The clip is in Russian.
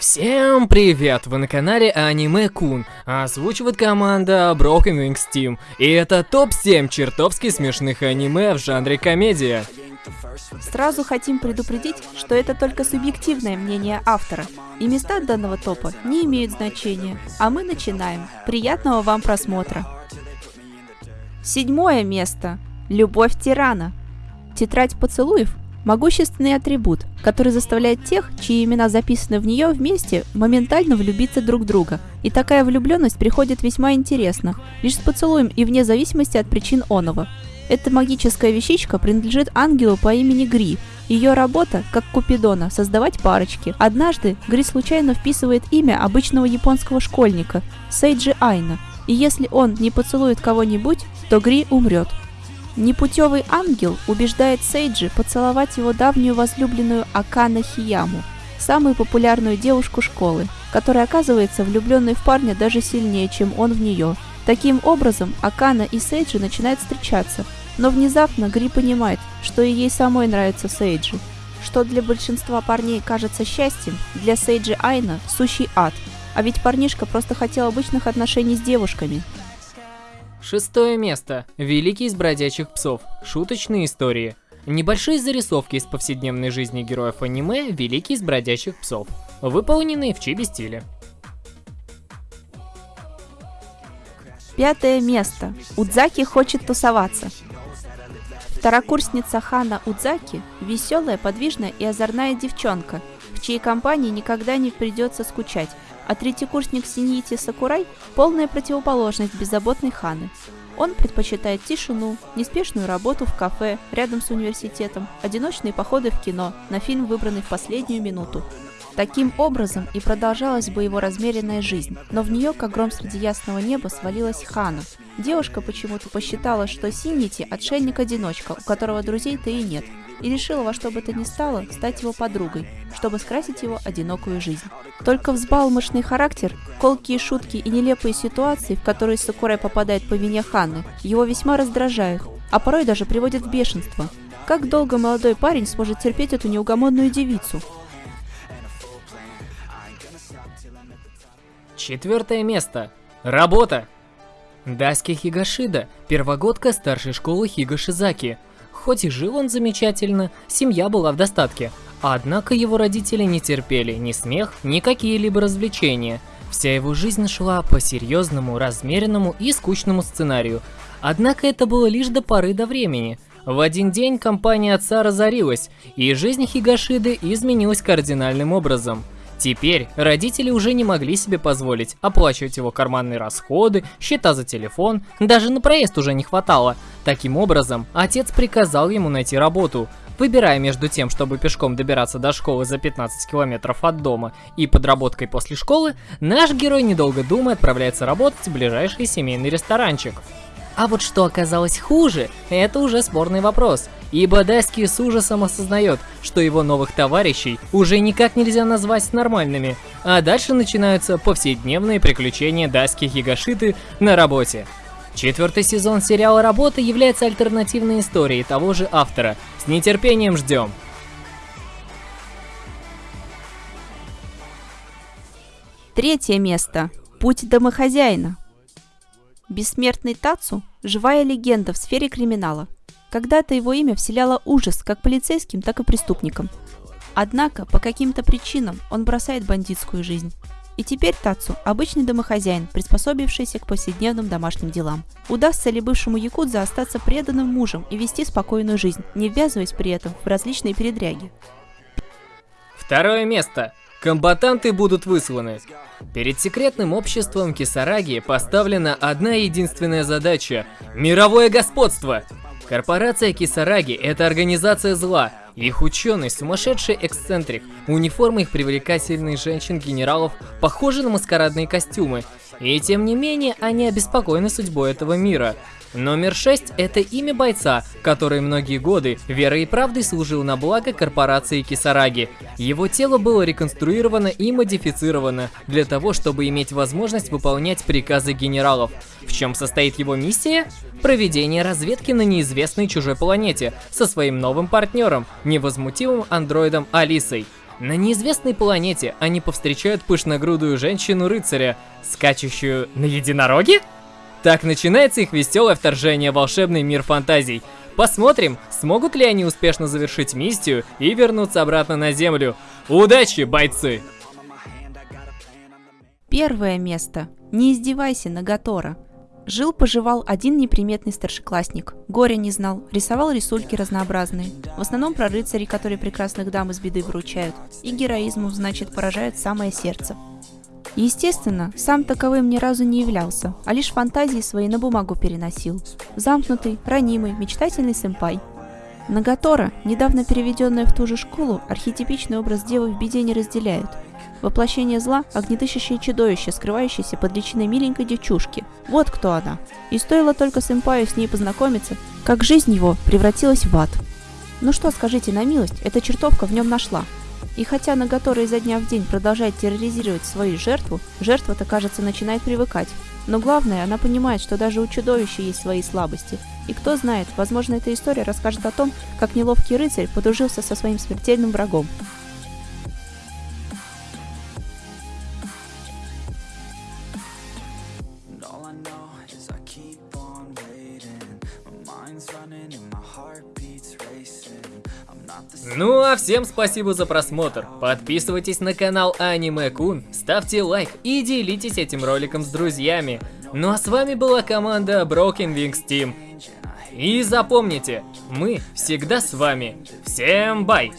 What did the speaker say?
Всем привет! Вы на канале Аниме Кун, озвучивает команда Broken Wings Team, и это топ-7 чертовски смешных аниме в жанре комедия. Сразу хотим предупредить, что это только субъективное мнение автора, и места данного топа не имеют значения, а мы начинаем. Приятного вам просмотра! Седьмое место. Любовь тирана. Тетрадь поцелуев Могущественный атрибут, который заставляет тех, чьи имена записаны в нее вместе, моментально влюбиться друг в друга. И такая влюбленность приходит весьма интересно, лишь с поцелуем и вне зависимости от причин оного. Эта магическая вещичка принадлежит ангелу по имени Гри. Ее работа, как Купидона, создавать парочки. Однажды Гри случайно вписывает имя обычного японского школьника – Сейджи Айна. И если он не поцелует кого-нибудь, то Гри умрет. Непутевый ангел убеждает Сейджи поцеловать его давнюю возлюбленную Акана Хияму, самую популярную девушку школы, которая оказывается влюбленной в парня даже сильнее, чем он в нее. Таким образом, Акана и Сейджи начинают встречаться, но внезапно Гри понимает, что и ей самой нравится Сейджи. Что для большинства парней кажется счастьем, для Сейджи Айна – сущий ад. А ведь парнишка просто хотел обычных отношений с девушками – Шестое место. Великий из бродячих псов. Шуточные истории. Небольшие зарисовки из повседневной жизни героев аниме «Великий из бродячих псов», выполненные в чиби-стиле. Пятое место. Удзаки хочет тусоваться. Второкурсница Хана Удзаки – веселая, подвижная и озорная девчонка, в чьей компании никогда не придется скучать, а третьекурсник Синьити Сакурай – полная противоположность беззаботной Ханы. Он предпочитает тишину, неспешную работу в кафе рядом с университетом, одиночные походы в кино на фильм, выбранный в последнюю минуту. Таким образом и продолжалась бы его размеренная жизнь, но в нее, как гром среди ясного неба, свалилась Хана. Девушка почему-то посчитала, что Синьити – отшельник-одиночка, у которого друзей-то и нет, и решила во что бы то ни стало стать его подругой, чтобы скрасить его одинокую жизнь. Только взбалмошный характер, колкие шутки и нелепые ситуации, в которые Сакурай попадает по вине Ханны, его весьма раздражают, а порой даже приводят в бешенство. Как долго молодой парень сможет терпеть эту неугомонную девицу? Четвертое место. Работа. Даски Хигашида, первогодка старшей школы Хигашизаки – Хоть и жил он замечательно, семья была в достатке, однако его родители не терпели ни смех, ни какие-либо развлечения. Вся его жизнь шла по серьезному, размеренному и скучному сценарию. Однако это было лишь до поры до времени. В один день компания отца разорилась, и жизнь Хигашиды изменилась кардинальным образом – Теперь родители уже не могли себе позволить оплачивать его карманные расходы, счета за телефон, даже на проезд уже не хватало. Таким образом, отец приказал ему найти работу. Выбирая между тем, чтобы пешком добираться до школы за 15 километров от дома и подработкой после школы, наш герой, недолго думая, отправляется работать в ближайший семейный ресторанчик. А вот что оказалось хуже, это уже спорный вопрос, ибо Даски с ужасом осознает, что его новых товарищей уже никак нельзя назвать нормальными, а дальше начинаются повседневные приключения Даски Хигашиты на работе. Четвертый сезон сериала «Работа» является альтернативной историей того же автора. С нетерпением ждем! Третье место. Путь домохозяина. Бессмертный Тацу – живая легенда в сфере криминала. Когда-то его имя вселяло ужас как полицейским, так и преступникам. Однако, по каким-то причинам, он бросает бандитскую жизнь. И теперь Тацу – обычный домохозяин, приспособившийся к повседневным домашним делам. Удастся ли бывшему якудзе остаться преданным мужем и вести спокойную жизнь, не ввязываясь при этом в различные передряги? Второе место. Комбатанты будут высланы. Перед секретным обществом Кисараги поставлена одна единственная задача – мировое господство. Корпорация Кисараги – это организация зла. Их ученый – сумасшедший эксцентрик. Униформы их привлекательных женщин-генералов похожи на маскарадные костюмы. И тем не менее, они обеспокоены судьбой этого мира – Номер 6 – это имя бойца, который многие годы верой и правдой служил на благо корпорации Кисараги. Его тело было реконструировано и модифицировано для того, чтобы иметь возможность выполнять приказы генералов. В чем состоит его миссия? Проведение разведки на неизвестной чужой планете со своим новым партнером, невозмутимым андроидом Алисой. На неизвестной планете они повстречают пышногрудую женщину-рыцаря, скачущую на единороге? Так начинается их веселое вторжение в волшебный мир фантазий. Посмотрим, смогут ли они успешно завершить миссию и вернуться обратно на Землю. Удачи, бойцы! Первое место. Не издевайся, Нагатора. Жил-поживал один неприметный старшеклассник. Горя не знал, рисовал рисульки разнообразные. В основном про рыцарей, которые прекрасных дам из беды выручают. И героизму, значит, поражает самое сердце. Естественно, сам таковым ни разу не являлся, а лишь фантазии свои на бумагу переносил. Замкнутый, ранимый, мечтательный сэмпай. Нагатора, недавно переведенная в ту же школу, архетипичный образ девы в беде не разделяют – Воплощение зла – огнедышащее чудовище, скрывающееся под личиной миленькой девчушки. Вот кто она. И стоило только сэмпаю с ней познакомиться, как жизнь его превратилась в ад. Ну что, скажите на милость, эта чертовка в нем нашла. И хотя Нагатора изо дня в день продолжает терроризировать свою жертву, жертва-то, кажется, начинает привыкать. Но главное, она понимает, что даже у чудовища есть свои слабости. И кто знает, возможно, эта история расскажет о том, как неловкий рыцарь подружился со своим смертельным врагом. Ну а всем спасибо за просмотр. Подписывайтесь на канал Аниме Кун, ставьте лайк и делитесь этим роликом с друзьями. Ну а с вами была команда Broken Wings Team. И запомните, мы всегда с вами. Всем бай!